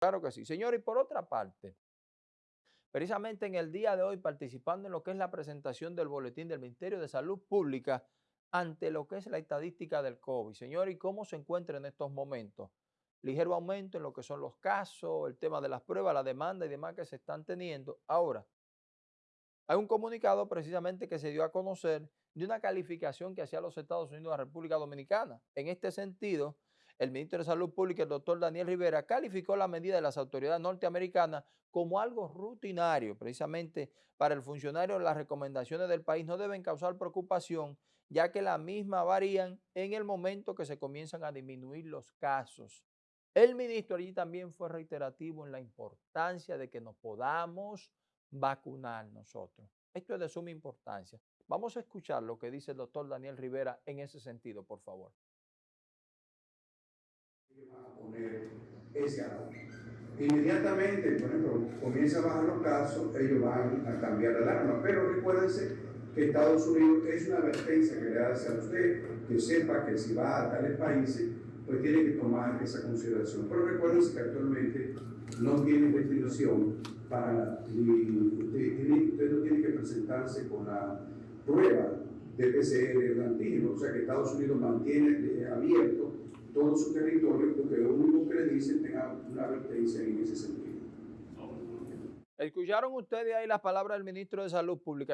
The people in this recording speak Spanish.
Claro que sí. Señor, y por otra parte, precisamente en el día de hoy participando en lo que es la presentación del boletín del Ministerio de Salud Pública ante lo que es la estadística del COVID. Señor, ¿y cómo se encuentra en estos momentos? Ligero aumento en lo que son los casos, el tema de las pruebas, la demanda y demás que se están teniendo. Ahora, hay un comunicado precisamente que se dio a conocer de una calificación que hacía los Estados Unidos a la República Dominicana. En este sentido, el ministro de Salud Pública, el doctor Daniel Rivera, calificó la medida de las autoridades norteamericanas como algo rutinario. Precisamente para el funcionario, las recomendaciones del país no deben causar preocupación, ya que las mismas varían en el momento que se comienzan a disminuir los casos. El ministro allí también fue reiterativo en la importancia de que nos podamos vacunar nosotros. Esto es de suma importancia. Vamos a escuchar lo que dice el doctor Daniel Rivera en ese sentido, por favor. Inmediatamente, por ejemplo, comienza a bajar los casos, ellos van a cambiar la alarma, pero recuérdense que Estados Unidos es una advertencia que le hace a usted, que sepa que si va a tales países, pues tiene que tomar esa consideración. Pero recuérdense que actualmente no tiene restricción para, ni, usted no tiene que presentarse con la prueba de PCR de antígeno, o sea que Estados Unidos mantiene abierto todo su territorio porque lo único que le dicen tenga una advertencia en ese sentido. Escucharon ustedes ahí las palabras del ministro de Salud Pública.